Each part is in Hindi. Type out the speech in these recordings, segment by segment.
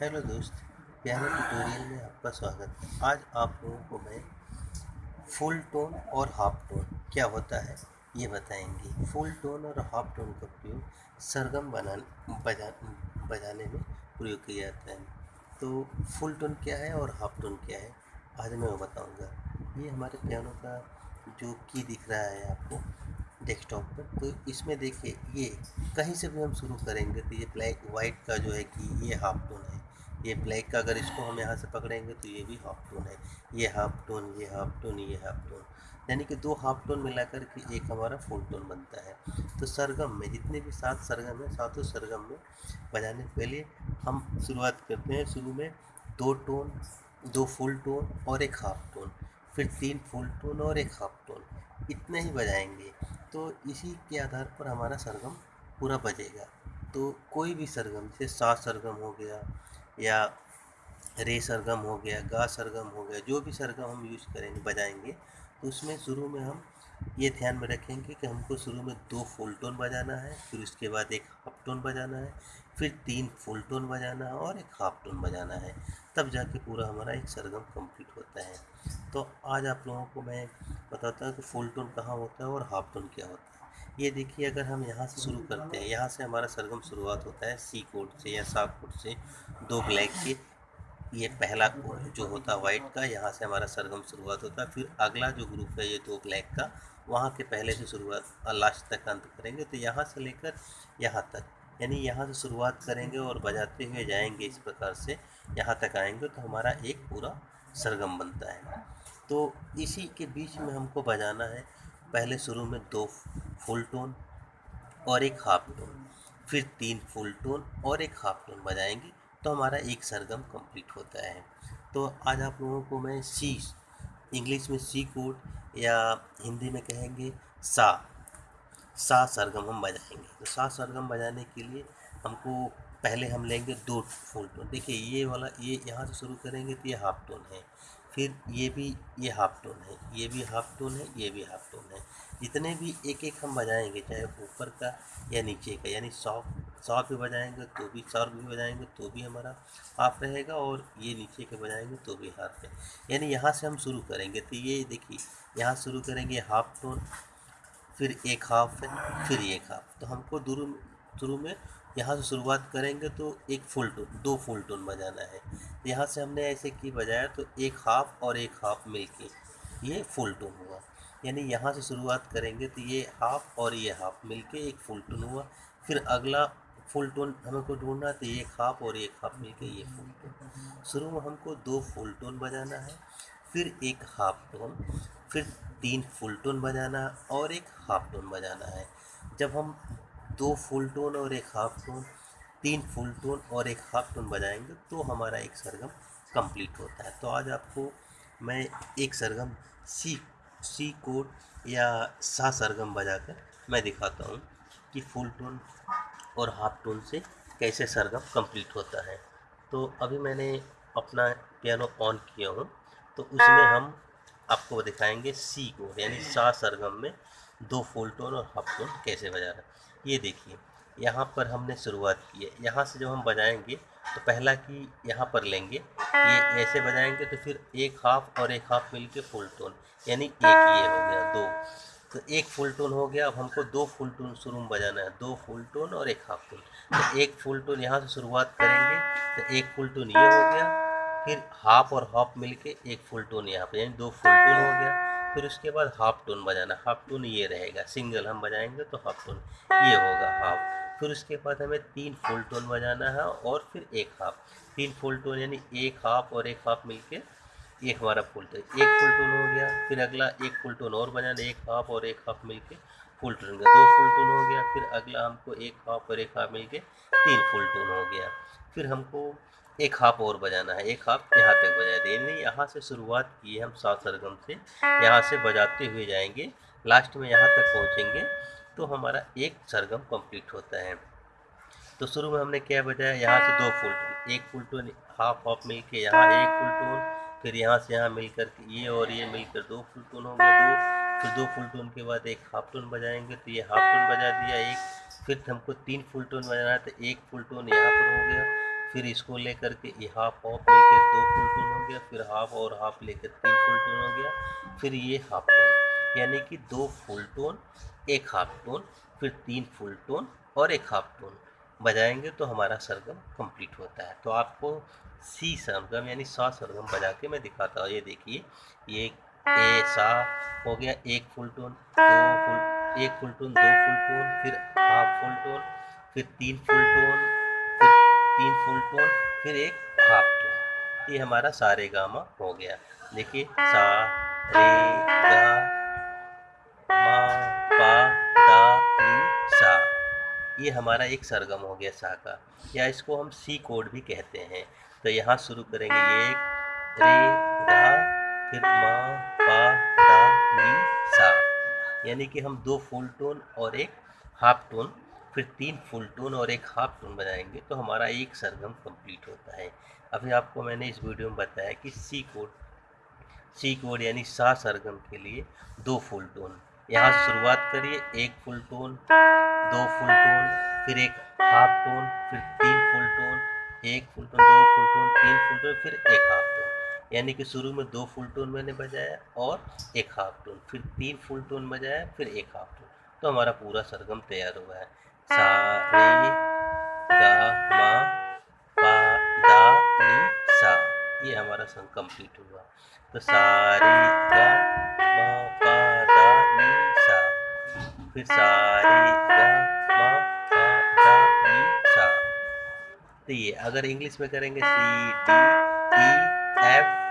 हेलो दोस्त पियानो ट्यूटोरियल में आपका स्वागत। है आज आप लोगों को मैं फुल टोन और हाफ़ टोन, क्या होता है, ये बताएँगे। फुल टोन और हाफ़ टोन का प्रयोग सरगम बना बजा, बजाने में प्रयोग किया जाता है। तो फुल टोन क्या है और हाफ़ टोन क्या है, आज मैं वो बताऊँगा। ये हमारे पियानो का जो की दिख रहा है आपको डेस्कटॉप पर तो इसमें देखिए, ये कहीं से भी हम शुरू करेंगे तो ये ब्लैक वाइट का जो है कि ये हाफ़ टोन है। ये ब्लैक का अगर इसको हम यहाँ से पकड़ेंगे तो ये भी हाफ़ टोन है। ये हाफ़ टोन ये हाफ़ टोन ये हाफ़ टोन यानी कि दो हाफ़ टोन मिलाकर के एक हमारा फुल टोन बनता है। तो सरगम में, जितने भी सात सरगम है, सातों सरगम में बजाने के लिए हम शुरुआत करते हैं। शुरू में दो टोन दो फुल टोन और एक हाफ़ टोन फिर तीन फुल टोन और एक हाफ़ टोन इतने ही बजाएँगे। तो इसी के आधार पर हमारा सरगम पूरा बजेगा। तो कोई भी सरगम, जैसे सा सरगम हो गया या रे सरगम हो गया, गा सरगम हो गया, जो भी सरगम हम यूज़ करेंगे, बजाएँगे तो उसमें शुरू में हम ये ध्यान में रखेंगे कि हमको शुरू में दो फुल टोन बजाना है, फिर उसके बाद एक हाफ़ टोन बजाना है, फिर तीन फुल टोन बजाना है और एक हाफ़ टोन बजाना है। तब जाके पूरा हमारा एक सरगम कंप्लीट होता है। तो आज आप लोगों को मैं बताता हूँ कि फुल टोन कहाँ होता है और हाफ़ टोन क्या होता है। ये देखिए, अगर हम यहाँ से शुरू करते हैं, यहाँ से हमारा सरगम शुरुआत होता है सी कोड से या सा कोड से। दो ब्लैक के, ये पहला कोड जो होता है वाइट का, यहाँ से हमारा सरगम शुरुआत होता है। फिर अगला जो ग्रुप है, ये दो ब्लैक का, वहाँ के पहले से शुरुआत लास्ट तक अंत करेंगे। तो यहाँ से लेकर यहाँ तक, यानी यहाँ से शुरुआत करेंगे और बजाते हुए जाएँगे इस प्रकार से, यहाँ तक आएँगे तो हमारा एक पूरा सरगम बनता है। तो इसी के बीच में हमको बजाना है। पहले शुरू में दो फुल टोन और एक हाफ़ टोन, फिर तीन फुल टोन और एक हाफ़ टोन बजाएँगे तो हमारा एक सरगम कंप्लीट होता है। तो आज आप लोगों को मैं सी इंग्लिश में सी कोड या हिंदी में कहेंगे सा। सा सरगम हम बजाएँगे। तो सा सरगम बजाने के लिए हमको पहले हम लेंगे दो फुल टोन। देखिए, ये वाला, ये यहाँ से शुरू करेंगे तो ये हाफ़ टोन है। फिर ये भी, ये हाफ़ टोन है, ये भी हाफ़ टोन है, ये भी हाफ़ टोन है। जितने भी एक एक हम बजाएँगे, चाहे ऊपर का या नीचे का, यानी सॉफ्ट सॉफ्ट भी बजाएँगे तो भी सॉफ्ट भी बजाएँगे तो भी हमारा हाफ़ रहेगा और ये नीचे के बजाएँगे तो भी हाफ़ है। यानी यहाँ से हम शुरू करेंगे तो ये देखिए, यहाँ शुरू करेंगे हाफ़ टोन फिर एक हाफ़ है, फिर एक हाफ़ तो हमको दूर, शुरू में यहाँ से शुरुआत करेंगे तो एक फुल टोन दो फुल टोन बजाना है। यहाँ से हमने ऐसे की बजाया तो एक हाफ़ और एक हाफ़ मिलके ये फुल टोन हुआ। यानी यहाँ से शुरुआत करेंगे तो ये हाफ़ और ये हाफ़ मिलके एक फुल टोन हुआ। फिर अगला फुल टोन हमको ढूंढना तो एक हाफ़ और एक हाफ़ मिलके ये फुल टोन शुरू में हमको दो फुल टोन बजाना है, फिर एक हाफ़ टोन फिर तीन फुल टोन बजाना और एक हाफ़ टोन बजाना है। जब हम दो फुल टोन और एक हाफ़ टोन तीन फुल टोन और एक हाफ़ टोन बजाएँगे तो हमारा एक सरगम कंप्लीट होता है। तो आज आपको मैं एक सरगम सी सी कोड या सा सरगम बजाकर मैं दिखाता हूँ कि फुल टोन और हाफ़ टोन से कैसे सरगम कंप्लीट होता है। तो अभी मैंने अपना पियानो ऑन किया हूँ तो उसमें हम आपको दिखाएँगे सी कोड यानी सा सरगम में दो फुल टोन और हाफ़ टोन कैसे बजाना ये देखिए, यहाँ पर हमने शुरुआत की है। यहाँ से जब हम बजाएँगे तो पहला की यहाँ पर लेंगे। ये ऐसे बजाएँगे तो फिर एक हाफ़ और एक हाफ़ मिल के फुल टोन यानी एक ये हो गया, दो। तो एक फुल टोन हो गया, अब हमको दो फुल टोन शुरू में बजाना है। दो फुल टोन और एक हाफ़ टोन तो एक फुल टोन यहाँ से शुरुआत करेंगे तो एक फुल टोन ये हो गया, फिर हाफ़ और हाफ़ मिलके एक फुल टोन यहाँ पर यानी दो फुल टोन हो गया। फिर उसके बाद हाफ़ टोन बजाना। हाफ़ टोन ये रहेगा। सिंगल हम बजाएँगे तो हाफ़ टोन ये होगा हाफ़ फिर उसके बाद हमें तीन फुल टोन बजाना है और फिर एक हाफ़ तीन फुल टोन यानी एक हाफ़ और एक हाफ़ मिलके एक हमारा फुल टोन एक फुल टोन हो गया फिर अगला एक फुल टोन और बजाना एक हाफ़ और एक हाफ़ मिलके फुल टोन दो फुल टोन हो गया फिर अगला हमको एक हाफ़ और एक हाफ़ मिलके तीन फुल टोन हो गया। फिर हमको एक हाफ़ और बजाना है, एक हाफ़ यहाँ तक बजा देंगे यहाँ से शुरुआत की हम सात सरगम से। यहाँ से बजाते हुए जाएँगे, लास्ट में यहाँ तक पहुँचेंगे तो हमारा एक सरगम कंप्लीट होता है। तो शुरू में हमने क्या बजाया? यहाँ से दो फुल टोन, एक फुल टोन, हाफ़ हाफ़ मिल के यहाँ एक फुल टोन, फिर यहाँ से यहाँ मिल मिलकर ये और ये मिलकर दो फुल टोन हो गया दो फिर दो फुल टोन के बाद एक हाफ़ टोन बजाएँगे तो ये हाफ़ टोन बजा दिया एक, फिर हमको तीन फुल टोन बजाना है तो एक फुल टोन यहाँ पर हो गया। फिर इसको लेकर के ये हाफ़ ऑफ़ लेकर दो फुल टोन हो गया, फिर हाफ़ और हाफ़ लेकर तीन फुल टोन हो गया, फिर ये हाफ़ टोन यानी कि दो फुल टोन एक हाफ़ टोन फिर तीन फुल टोन और एक हाफ़ टोन बजाएँगे तो हमारा सरगम कंप्लीट होता है। तो आपको सी सरगम यानी सा सरगम बजा के मैं दिखाता हूँ। ये देखिए, ये ए सा हो गया, एक फुल टोन दो फुल एक फुल टोन दो फुल टोन फिर हाफ़ फुल टोन फिर तीन फुल टोन तीन फुल टोन फिर एक हाफ़ टोन ये हमारा सारे गामा हो गया। देखिए, सा, रे, गा, मा, पा, दा, नी, सा। ये हमारा एक सरगम हो गया, सा का। या इसको हम सी कोड भी कहते हैं। तो यहाँ शुरू करेंगे एक, रे, गा, फिर मा, पा, दा, नी, सा। यानी कि हम दो फुल टोन और एक हाफ़ टोन फिर तीन फुल टोन और एक हाफ़ टोन बजाएँगे तो हमारा एक सरगम कंप्लीट होता है। अभी आपको मैंने इस वीडियो में बताया कि सी कोड सी कोड यानी सा सरगम के लिए दो फुल टोन यहाँ शुरुआत करिए, एक फुल टोन दो फुल टोन फिर एक हाफ़ टोन फिर तीन फुल टोन एक फुल टोन दो फुल टोन तीन फुल टोन फिर एक हाफ़ टोन यानी कि शुरू में दो फुल टोन मैंने बजाया और एक हाफ़ टोन फिर तीन फुल टोन बजाया, फिर एक हाफ़ टोन तो हमारा पूरा सरगम तैयार हुआ है। सा, रे, गा, मा, पा, दा, नी, सा। ये हमारा संग कंप्लीट हुआ। तो सारे, गा, मा, पा, दा, नी, सा। फिर सारे, गा, मा, पा, दा, नी, सा। तो ये, अगर इंग्लिश में करेंगे, सी, डी, ई, एफ़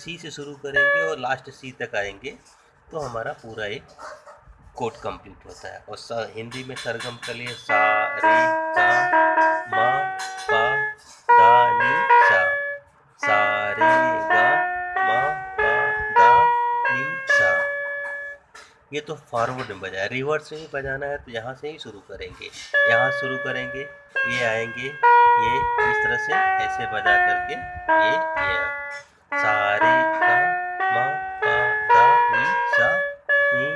सी से शुरू करेंगे और लास्ट सी तक आएँगे तो हमारा पूरा एक कोड कंप्लीट होता है। और सा, हिंदी में सरगम के लिए सा रे गा मा पा दा नी सा। सा रे गा मा पा दा नी सा। ये तो फॉरवर्ड में बजाया। रिवर्स में बजाना है तो यहाँ से ही शुरू करेंगे। यहाँ शुरू करेंगे ये आएँगे ये इस तरह से ऐसे बजा करके ये ये। सारे का मा पा दा नी सा नी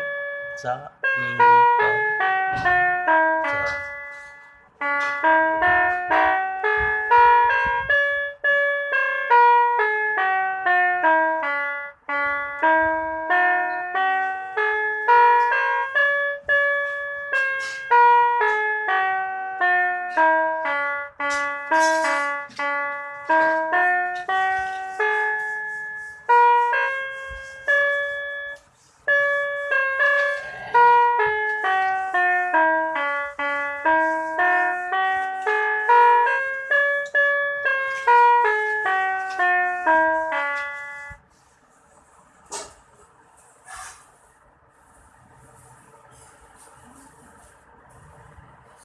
सा नी